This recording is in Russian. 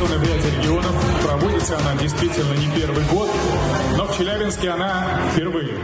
Инвестиционная влияние регионов. Проводится она действительно не первый год, но в Челябинске она впервые.